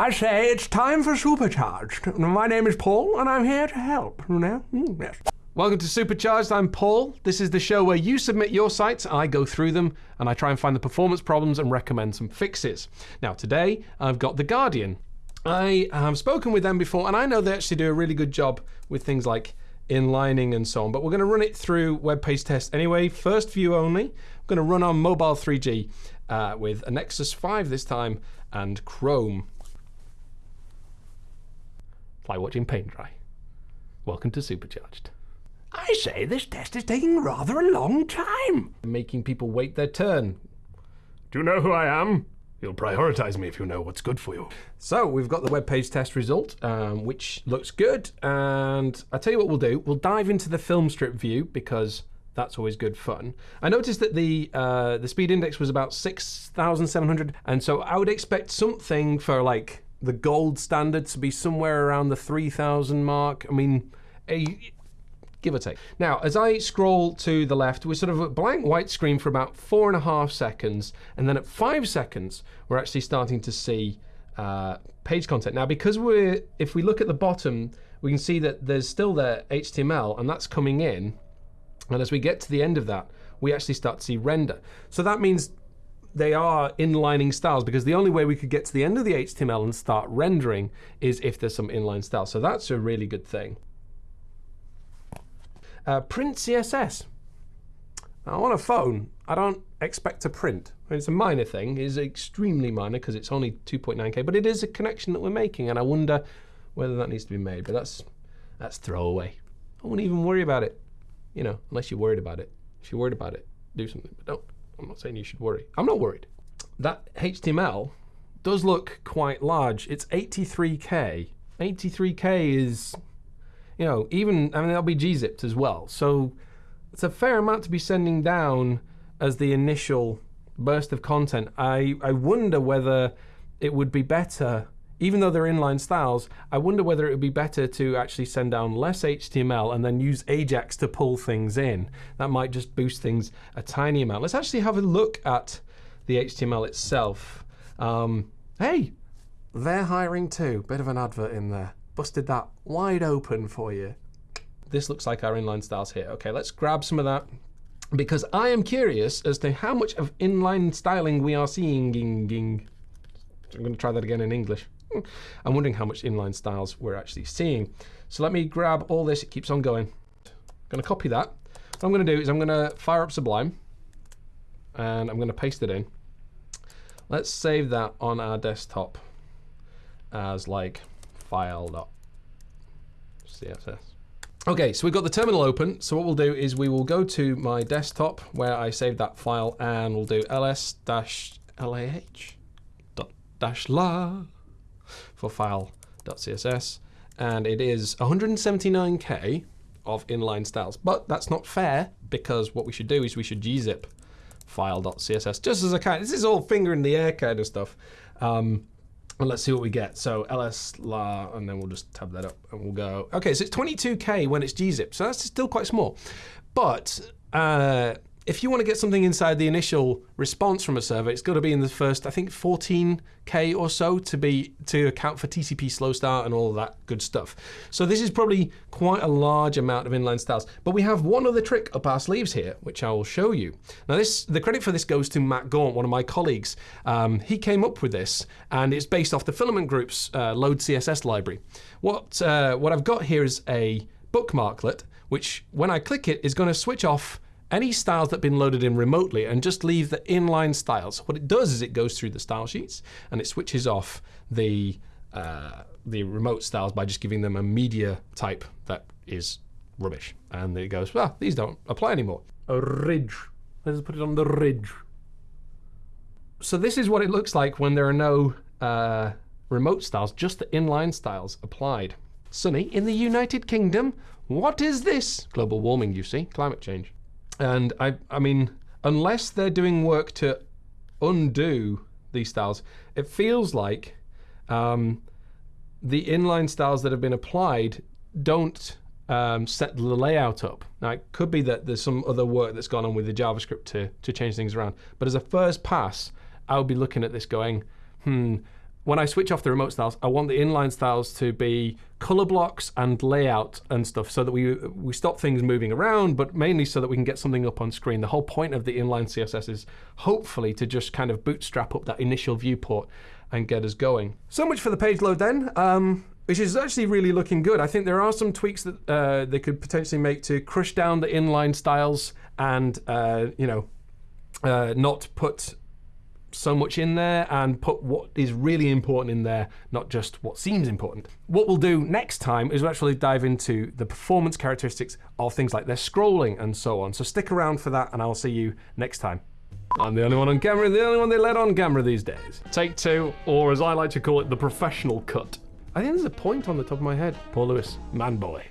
I say it's time for Supercharged. My name is Paul, and I'm here to help. You know? Mm, yes. Welcome to Supercharged. I'm Paul. This is the show where you submit your sites, I go through them, and I try and find the performance problems and recommend some fixes. Now, today I've got The Guardian. I have spoken with them before, and I know they actually do a really good job with things like inlining and so on, but we're going to run it through web page test anyway. First view only. I'm going to run on mobile 3G uh, with a Nexus 5 this time and Chrome. Like watching paint dry. Welcome to Supercharged. I say this test is taking rather a long time. Making people wait their turn. Do you know who I am? You'll prioritize me if you know what's good for you. So we've got the web page test result, um, which looks good. And I'll tell you what we'll do. We'll dive into the film strip view because that's always good fun. I noticed that the uh, the speed index was about 6,700. And so I would expect something for like the gold standard to be somewhere around the 3,000 mark. I mean, a, give or take. Now, as I scroll to the left, we're sort of a blank white screen for about four and a half seconds, and then at five seconds, we're actually starting to see uh, page content. Now, because we're, if we look at the bottom, we can see that there's still the HTML, and that's coming in, and as we get to the end of that, we actually start to see render. So that means they are inlining styles because the only way we could get to the end of the HTML and start rendering is if there's some inline style. So that's a really good thing. Uh, print CSS. Now, on a phone, I don't expect to print. It's a minor thing. It's extremely minor because it's only 2.9K, but it is a connection that we're making, and I wonder whether that needs to be made. But that's that's throwaway. I wouldn't even worry about it, you know, unless you're worried about it. If you're worried about it, do something. But don't. I'm not saying you should worry. I'm not worried. That HTML does look quite large. It's 83K. 83K is you know, even, I mean, that'll be gzipped as well. So it's a fair amount to be sending down as the initial burst of content. I, I wonder whether it would be better, even though they're inline styles, I wonder whether it would be better to actually send down less HTML and then use Ajax to pull things in. That might just boost things a tiny amount. Let's actually have a look at the HTML itself. Um, hey, they're hiring too. Bit of an advert in there busted that wide open for you. This looks like our inline styles here. Okay, let's grab some of that because I am curious as to how much of inline styling we are seeing. I'm going to try that again in English. Hmm. I'm wondering how much inline styles we're actually seeing. So let me grab all this. It keeps on going. I'm going to copy that. What I'm going to do is I'm going to fire up Sublime and I'm going to paste it in. Let's save that on our desktop as like file.css. Okay, so we've got the terminal open. So what we'll do is we will go to my desktop where I saved that file and we'll do ls-lah dash la for file.css. And it is 179k of inline styles. But that's not fair because what we should do is we should gzip file.css just as a kind. This is all finger in the air kind of stuff. Um, and let's see what we get. So ls la, and then we'll just tab that up and we'll go. Okay, so it's 22k when it's gzip, so that's still quite small. But uh, if you want to get something inside the initial response from a server, it's got to be in the first, I think, 14k or so to be to account for TCP slow start and all that good stuff. So this is probably quite a large amount of inline styles. But we have one other trick up our sleeves here, which I will show you. Now, this the credit for this goes to Matt Gaunt, one of my colleagues. Um, he came up with this, and it's based off the Filament Group's uh, Load CSS library. What uh, what I've got here is a bookmarklet, which when I click it is going to switch off any styles that have been loaded in remotely and just leave the inline styles. What it does is it goes through the style sheets and it switches off the uh, the remote styles by just giving them a media type that is rubbish. And it goes, well, these don't apply anymore. A ridge. Let's put it on the ridge. So this is what it looks like when there are no uh, remote styles, just the inline styles applied. Sunny, in the United Kingdom, what is this? Global warming, you see, climate change. And I, I mean, unless they're doing work to undo these styles, it feels like um, the inline styles that have been applied don't um, set the layout up. Now, it could be that there's some other work that's gone on with the JavaScript to, to change things around. But as a first pass, I would be looking at this going, hmm, when I switch off the remote styles, I want the inline styles to be color blocks and layout and stuff so that we we stop things moving around, but mainly so that we can get something up on screen. The whole point of the inline CSS is hopefully to just kind of bootstrap up that initial viewport and get us going. So much for the page load then. Um, which is actually really looking good. I think there are some tweaks that uh, they could potentially make to crush down the inline styles and uh, you know uh, not put so much in there and put what is really important in there, not just what seems important. What we'll do next time is we'll actually dive into the performance characteristics of things like their scrolling and so on. So stick around for that and I'll see you next time. I'm the only one on camera, the only one they let on camera these days. Take two, or as I like to call it, the professional cut. I think there's a point on the top of my head. Paul Lewis, man boy.